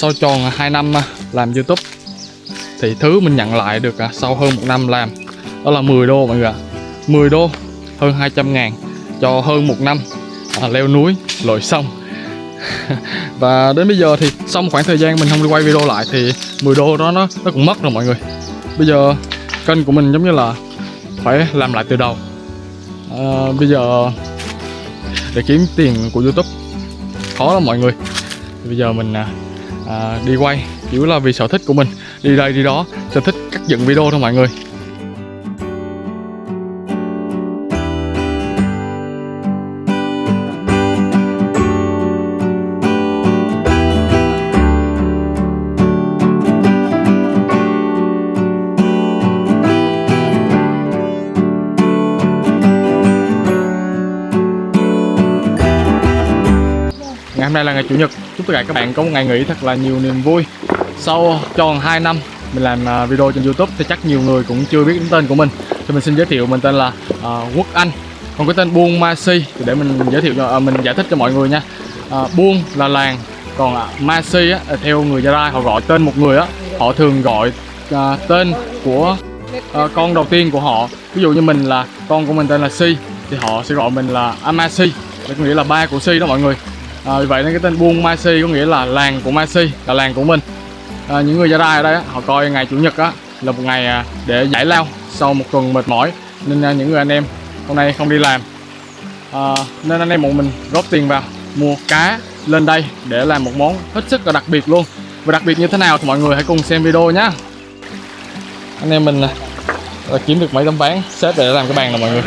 sau tròn à, 2 năm à, làm youtube thì thứ mình nhận lại được à, sau hơn một năm làm đó là 10 đô mọi người ạ. 10 đô hơn 200 ngàn cho hơn một năm à, leo núi lội sông. Và đến bây giờ thì sau một khoảng thời gian mình không đi quay video lại thì 10 đô đó nó nó cũng mất rồi mọi người. Bây giờ kênh của mình giống như là phải làm lại từ đầu. À, bây giờ để kiếm tiền của youtube khó lắm mọi người. Bây giờ mình à, à, đi quay chỉ là vì sở thích của mình. Đi đây đi đó sở thích cắt dựng video thôi mọi người. Ngày hôm nay là ngày Chủ nhật. Chúc tất cả các bạn có một ngày nghỉ thật là nhiều niềm vui. Sau tròn 2 năm mình làm à, video trên Youtube thì chắc nhiều người cũng chưa biết đến tên của mình. Thì mình xin giới thiệu mình tên là uh, Quốc Anh. Còn cái tên Buôn Ma Si thì để mình giới thiệu cho uh, mình giải thích cho mọi người nha. Uh, Buôn là làng còn uh, Ma Si á, theo người Gia Lai họ gọi tên một người á Họ thường gọi uh, tên của uh, con đầu tiên của họ. Ví dụ như mình là con của mình tên là Si Thì họ sẽ gọi mình là Amasi Có nghĩa là ba của Si đó mọi người à, vì vậy nên cái tên buôn Masi có nghĩa là làng của Masi là làng của mình. À, những người Gia Rai ở đây á, họ coi ngày chủ nhật á là một ngày à, để giải lao sau một tuần mệt mỏi. Nên à, những người anh em hôm nay không đi làm. À, nên anh em một mình góp tiền vào mua cá lên đây để làm một món hết sức là đặc biệt luôn. Và đặc biệt như thế nào thì mọi người hãy cùng xem video nhé anh em mình à, là kiếm được mấy tấm ván xếp để làm cái bàn nè mọi người.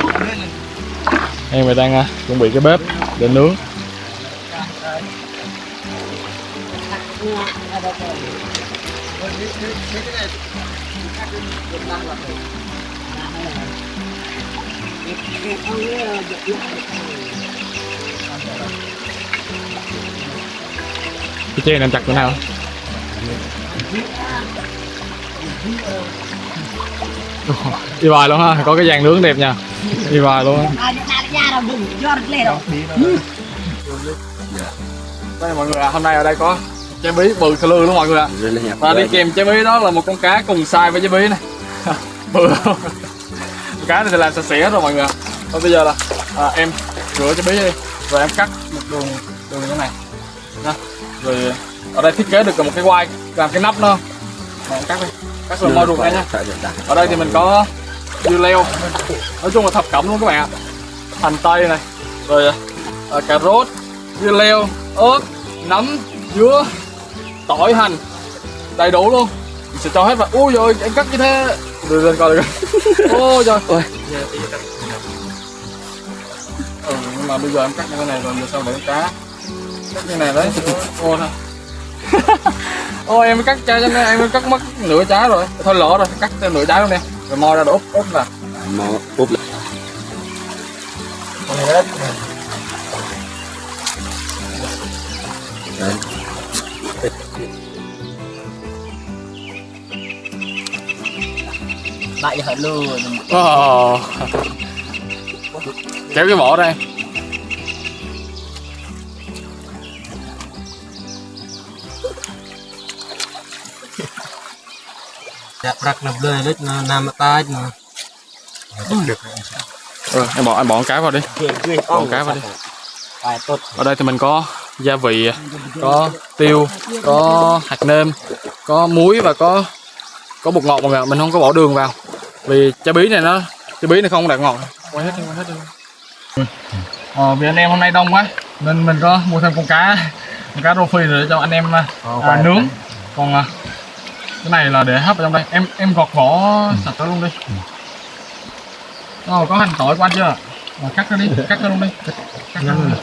Em mình đang chuẩn bị cái bếp để nướng. Cái chê làm chặt chỗ nào? Đi bài luôn ha có cái dàn nướng đẹp nha. Đi bài luôn. Đây mọi người ạ hôm nay ở đây có trái bí bự sơ lư luôn mọi người ạ. Và đi kèm trái bí đó là một con cá cùng size với trái bí này. Bự cá này thì làm sạch sẽ rồi mọi người ạ. Và bây giờ là à, em rửa trái bí đi. Rồi em cắt một đường đường như thế này. Nha rồi ở đây thiết kế được một cái quai làm cái nắp nó Rồi, em cắt đi. Cắt rồi mo ruột ra nha ở đây thì mình có dưa leo. Nói chung là thập cẩm luôn các bạn ạ. Hành tây này. Rồi à, cà rốt dưa leo ớt nấm dứa tỏi hành. Đầy đủ luôn. Mình sẽ cho hết vào. Ui rồi em cắt như thế. Đưa lên coi được ôi trời ôi. Ừ, nhưng mà bây giờ em cắt như thế này rồi giờ sao để cá? Cắt như này đấy. Ô thôi. Ôi em cắt cho nên em cắt mất nửa trái rồi. Thôi lỡ rồi cắt thêm nửa trái luôn nè rồi mo ra rồi úp úp vào. Mau úp lại. Đấy. Lại hở luôn Ồ. kéo cái vỏ đây dạ rắc nằm lơi lít nam tay mà rồi em bỏ em bỏ con cá vào đi. Bỏ cá vào đi. ở đây thì mình có gia vị có tiêu có hạt nêm có muối và có có bột ngọt mọi người ạ. mình không có bỏ đường vào vì trái bí này nó trái bí này không đạt ngọt. Quay hết đi quay hết đi. Ờ, vì anh em hôm nay đông quá nên mình có mua thêm con cá con cá rô phi để cho anh em à, à, nướng. còn à, cái này là để hấp ở trong đây. Em em gọt vỏ sạch nó luôn đi. Ờ, có hành tỏi anh chưa? Ờ, cắt nó đi cắt nó luôn đi. Cắt nó luôn đi.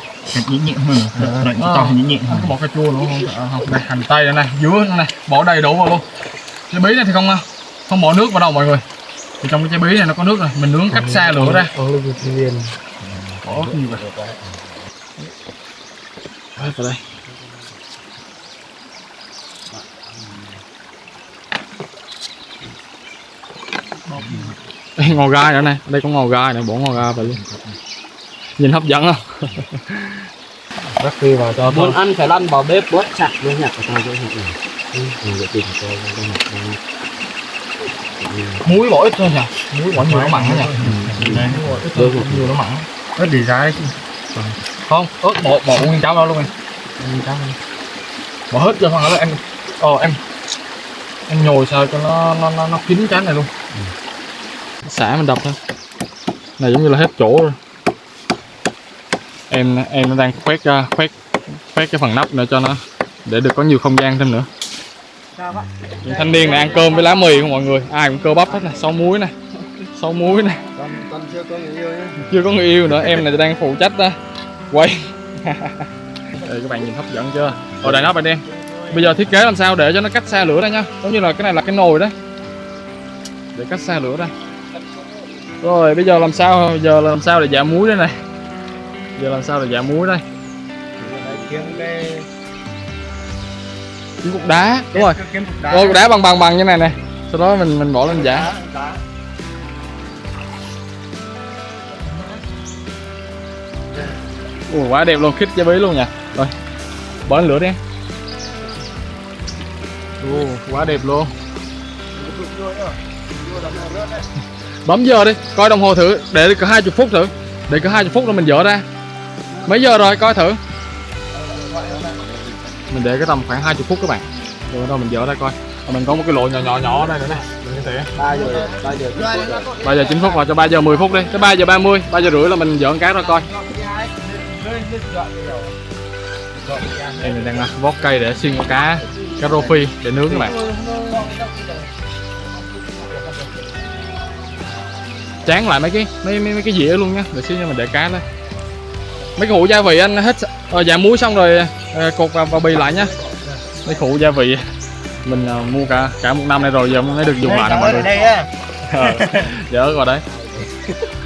Nhẹ nhẹ hơn đợi Ờ. to nhẹ nhẹ có bỏ cà chua nữa không à, đây hành tây đây này dứa này bỏ đầy đủ vào luôn. Trái bí này thì không không bỏ nước vào đâu mọi người thì trong cái trái bí này nó có nước này mình nướng cách xa lửa ra. bỏ ớt nhiều vào Hết vào đây. Đây ngò gai nữa này đây có ngò gai nữa bỏ ngò gai vào luôn. Nhìn hấp dẫn không? Rắc phi vào cho muốn ăn phải lăn vào bếp bớt chặt luôn nhặt của tao cũng nhặt này ừ vậy tìm cho tao nhặt đây muối bỏ ít thôi nhỉ muối bỏ nhiều nó mặn nhỉ Được rồi. nhiều nó mặn nó đi ra không ớt bỏ bỏ nguyên cháo đó luôn em. Bỏ hết cho phần đó em. Ờ em em nhồi sao cho nó nó nó, nó kín cái này luôn. Xả mình đập thôi. Này giống như là hết chỗ rồi. Em em nó đang khoét ra khoét khoét cái phần nắp nữa cho nó để được có nhiều không gian thêm nữa những thanh niên này ăn cơm với lá mì không mọi người? Ai cũng cơ bắp hết nè sau muối nè sau muối nè. Con con chưa có người yêu nhá. Chưa có người yêu nữa em này đang phụ trách đó. Quay. Đây, các bạn nhìn hấp dẫn chưa? Rồi đàn áp bạn đen bây giờ thiết kế làm sao để cho nó cách xa lửa đây nha. Giống như là cái này là cái nồi đấy để cách xa lửa đây rồi bây giờ làm sao? Giờ làm sao để giảm muối đây này? Giờ làm sao để giảm muối đây? Kiếm cái kiếm cục đá. Đúng rồi. kiếm cục đá. Rồi cục đá bằng bằng bằng như này nè. Sau đó mình mình bỏ lên giả Ủa, quá đẹp luôn. Khít cho bí luôn nha. Rồi bỏ lên lửa đi. Ồ, quá đẹp luôn. Bấm giờ đi. Coi đồng hồ thử. Để có 20 phút thử. Để có 20 phút rồi mình dỡ ra. Mấy giờ rồi? Coi thử mình để cái tầm khoảng 20 phút các bạn. Rồi đâu mình dỡ ra coi. Và mình có một cái lỗ nhỏ nhỏ nhỏ ở đây nữa nè. Mình có thể ba giờ ba giờ 3 giờ 9 phút vào cho 3 giờ 10 phút đi. Tới 3 giờ 30 3 giờ rưỡi là mình dỡ cái ra coi. Em mình đang vót cây để xiên con cá cá rô phi để nướng các bạn. Chán lại mấy cái mấy mấy, mấy cái dĩa luôn nhá. Để xíu cho mình để cá lên mấy cái hũ gia vị anh hết ờ, dạ muối xong rồi cột vào, vào bì lại nhá. Mấy hũ gia vị. Mình ờ, mua cả cả một năm nay rồi giờ mới được dùng lại nè mọi người. đây á. Ờ, dở rồi đấy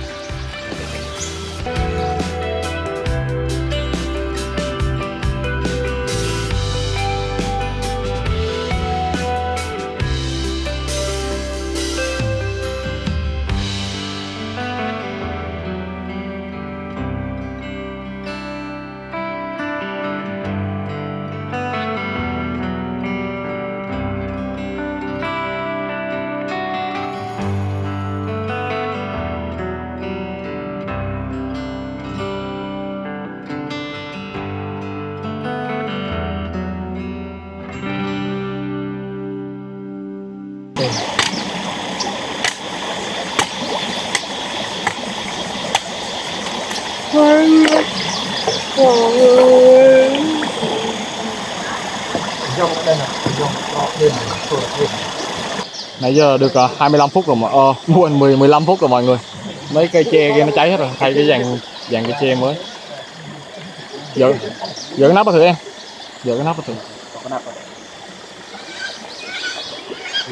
nãy giờ được uh, 25 phút rồi mà. Ờ quên 10 15 phút rồi mọi người. Mấy cây tre kia nó cháy hết rồi. Thay cái dàn dàn cây tre mới. Giờ giờ cái nắp vào thử em. Giờ cái nắp vào thử.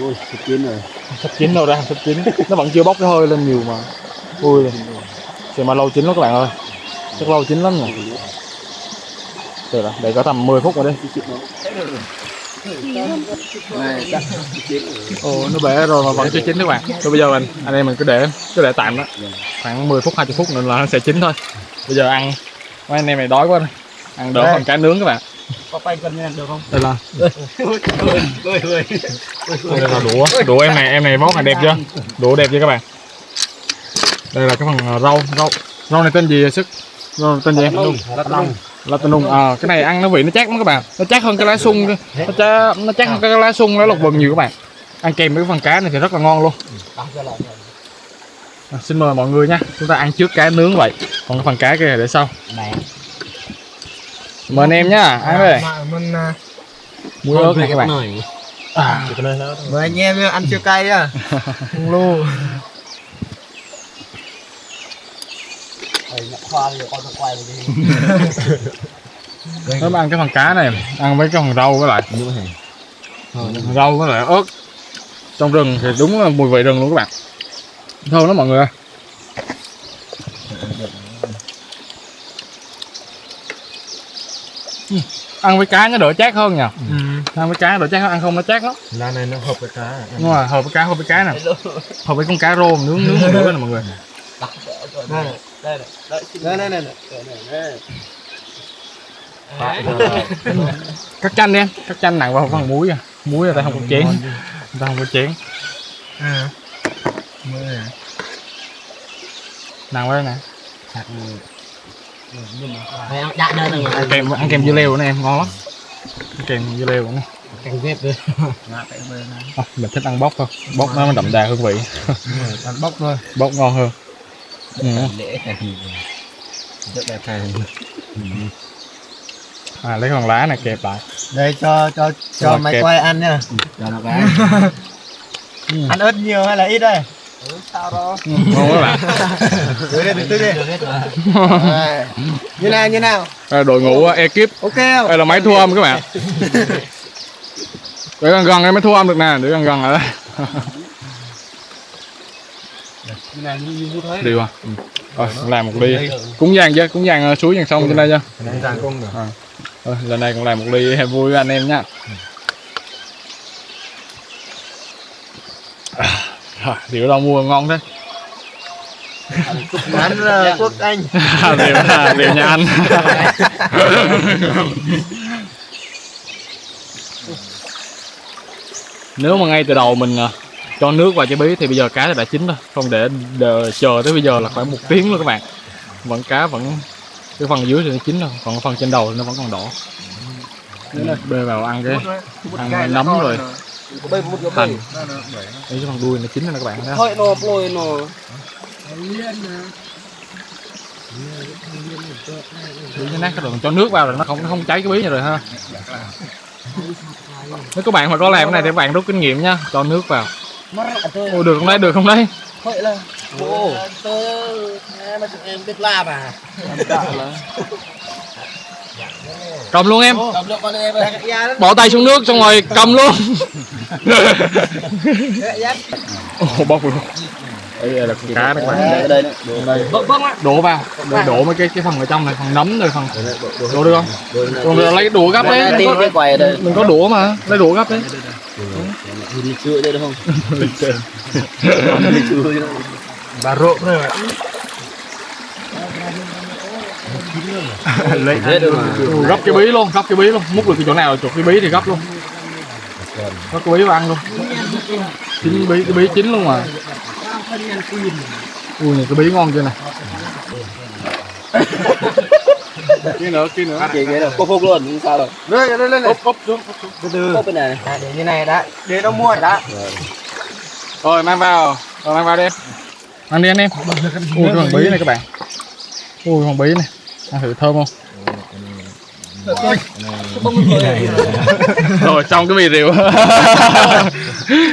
Ui chín rồi. Sắp chín đâu ra sắp chín. Nó vẫn chưa bốc cái hơi lên nhiều mà. Ui. Thì mà lâu chín lắm các bạn ơi. Chắc lâu chín lắm rồi được rồi để có tầm 10 phút rồi đi ồ nó bể rồi mà vẫn chưa chín các bạn. Rồi bây giờ mình anh em mình cứ để cứ để tạm đó. Khoảng 10 phút 20 phút nữa là nó sẽ chín thôi. Bây giờ ăn mấy anh em này đói quá rồi. Ăn đỡ phần cá nướng các bạn. Có tay cân nha được không? Đây là đây là đũa. Đũa em này em này món này đẹp chưa? Đũa đẹp chưa các bạn? Đây là cái phần rau rau. Rau này tên gì vậy sức? Rau tên gì em? Lát nung Latinum à cái này ăn nó vị nó chát lắm các bạn. Nó chát hơn cái lá sung nó chát nó chát hơn cái lá sung lá lục vừng nhiều các bạn. Ăn kèm với cái phần cá này thì rất là ngon luôn. À, xin mời mọi người nha. Chúng ta ăn trước cá nướng vậy. Còn cái phần cá kia để sau. Mời anh em nhá ăn đây mình muối ớt này các bạn. À, mời anh em ăn chưa cay á. Không mà ăn cái phần cá này ăn với cái phần rau với lại. Rau với lại ớt. Trong rừng thì đúng là mùi vị rừng luôn các bạn. Thơm lắm mọi người ơi. Ừ, ăn với cá nó đỡ chát hơn nhỉ ăn với cá đỡ chát hơn ăn không nó chát lắm. Lá này nó hợp với cá. Đúng rồi hợp với cá hợp với cá nè. Hợp với con cá rô nướng nướng bữa nè mọi người đây này. Đây này đây này đây. Này đây cắt chanh đi em. Cắt chanh nặng vào phần muối à. Muối là ta không có chén. Ta không có chén. Nặng quá nè. Phải đã đơn rồi ăn kèm ăn kèm dưa leo nữa em. Ngon lắm. Ăn kèm dưa leo nữa Canh ghép đi à, mình thích ăn bóc thôi. Bóc nó mới đậm đà hương vị. Ăn bóc thôi. Bóc ngon hơn. ừ. Lễ thì Rất là thầy à lấy con lá này kẹp lại. Đây cho cho Rồi, cho máy kẹp. quay ăn nha. Cho nó cái ừ. ăn ớt nhiều hay là ít đây? Ngon quá bạn. Từ đi từ đi. Được hết rồi. À, như nào như nào? À, đội ngũ uh, ekip. Ok không? Đây là máy thu âm các bạn. Để gần gần em mới thu âm được nè để gần gần ở đây đi qua. Ừ. rồi làm một ly. Cúng giang chứ cúng giang suối giang sông trên đây chứ cung rồi à. Lần này cũng làm một ly vui với anh em nhá à, rượu đâu mua ngon thế. Ăn là quốc anh. Rượu à, rượu nhà anh. Nếu mà ngay từ đầu mình à, cho nước vào trái bí thì bây giờ cá đã chín rồi. Không để đợi, chờ tới bây giờ là khoảng một tiếng luôn các bạn. Vẫn cá vẫn cái phần dưới thì nó chín rồi còn phần trên đầu thì nó vẫn còn đỏ. Bê vào ăn cái ăn nấm rồi. hành. Đấy, cái phần đuôi nó chín rồi các bạn không? Thôi nó lôi nó. Cho nát cái đường cho nước vào rồi nó không nó không cháy cái bí này rồi ha. Nếu các bạn mà có làm cái này thì các bạn rút kinh nghiệm nha cho nước vào Ôi, được không đấy được không đấy? Thôi là Ồ. Tôi Em mà chúng em biết làm à cầm luôn em. Cầm được con em ơi. Bỏ tay xuống nước xong rồi cầm luôn. Ồ, bóc luôn đây là con cá đó các bạn Ở đây đây Vâng vâng ạ. Đổ vào. Đổ, đổ mấy cái cái phần ở trong này phần nấm rồi phần đổ được không? Còn lấy cái đũa gấp đấy. cái có, quầy ở đây đừng có đũa mà. Lấy đũa gấp đấy. Đi chữa đây đúng không? bà rộ rồi lấy Hết rồi. Mà Ừ, gấp cái bí luôn gấp cái bí luôn. Múc được cái chỗ nào chụp cái bí thì gấp luôn. Gấp cái bí vào ăn luôn. Chín bí cái bí chín luôn mà ui này cái bí ngon chưa này. Kia nữa kia nữa. Chị cái rồi Cô phục luôn không sao đâu. Đây đây đây úp úp xuống từ từ. Cốc bên này à, để như này đã. Để nó mua đã. Rồi mang vào. Rồi mang vào đi. Em mang đi anh em ui cái phần bí này các bạn. Ui phần bí này. Ăn thử thơm không? Rồi xong cái mì rượu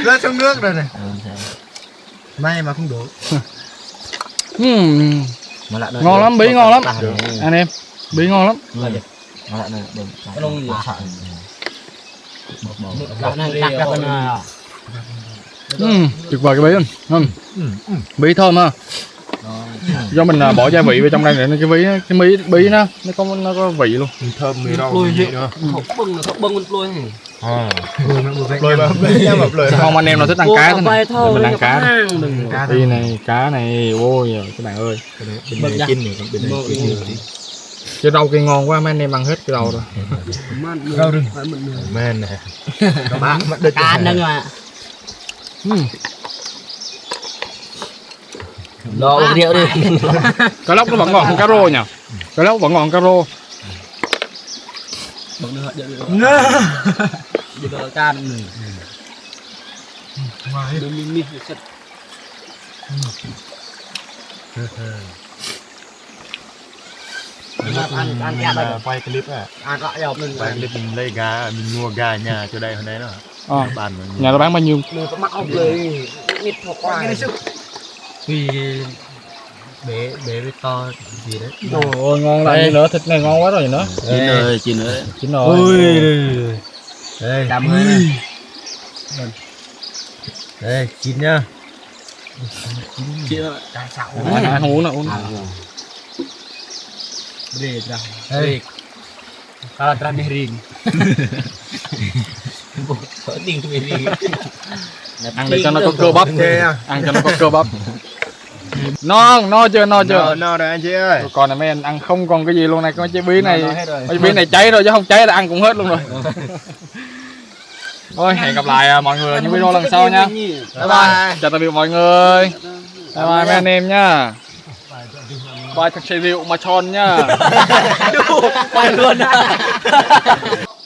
rớt xuống nước rồi này may mà không đổ Ừm, Mà lại ngon lắm bí ngon lắm. anh em bí ngon lắm. Mà lại này đừng Cái lông gì Lại này đặt bên này Ừm, tuyệt vời cái bí luôn Ừm. bí thơm ha. Do mình à, bỏ gia vị vào trong đây để nó cái bí cái bí bí nó nó có nó có vị luôn. Thơm mì rau gì? nữa Không bưng là không bưng này à mà mập không anh em nào thích ăn cá thế này? Mình ăn cá đi này cá này. Ôi các bạn ơi. Bật ra. chín này bên này chín cái rau kia ngon quá mấy anh em ăn hết cái rau rồi. Rau rừng. men này bạn mà đứt Cá nâng mà Ừm, Lo rượu đi. Cá lóc nó vẫn ngon hơn cá rô nhỉ? Cá lóc vẫn ngon hơn cá rô jaga kan ni. Wah, demi ni set. mình ăn ăn ăn đây. À, quay clip à ăn lại dọc mình quay clip lấy gà mình mua gà nhà chỗ đây hôm nay nó nhà nó bán bao nhiêu? Mình có mắc ông lấy ít một quả tuy bé bé bé to gì đấy. Đồ ngon lại nữa thịt này ngon quá rồi nữa chín rồi chín rồi chín rồi đây. Cảm ơn đây chín nhá. Ăn không uống đâu uống Beri dah. đây. Kalau terakhir ring. Penting tuh ăn để cho nó có cơ bắp. Nha ăn cho nó có cơ bắp. No no chưa no chưa? No no rồi anh chị ơi. Còn này mấy anh ăn không còn cái gì luôn này con chế bí này No, no cái bí này cháy rồi chứ không cháy là ăn cũng hết luôn rồi thôi hẹn gặp lại à, mọi người ở những video lần sau nha. Bye bye. Chào tạm biệt mọi người. Bye bye mấy anh em nhá bye thật xe rượu mà tròn nhá Quay luôn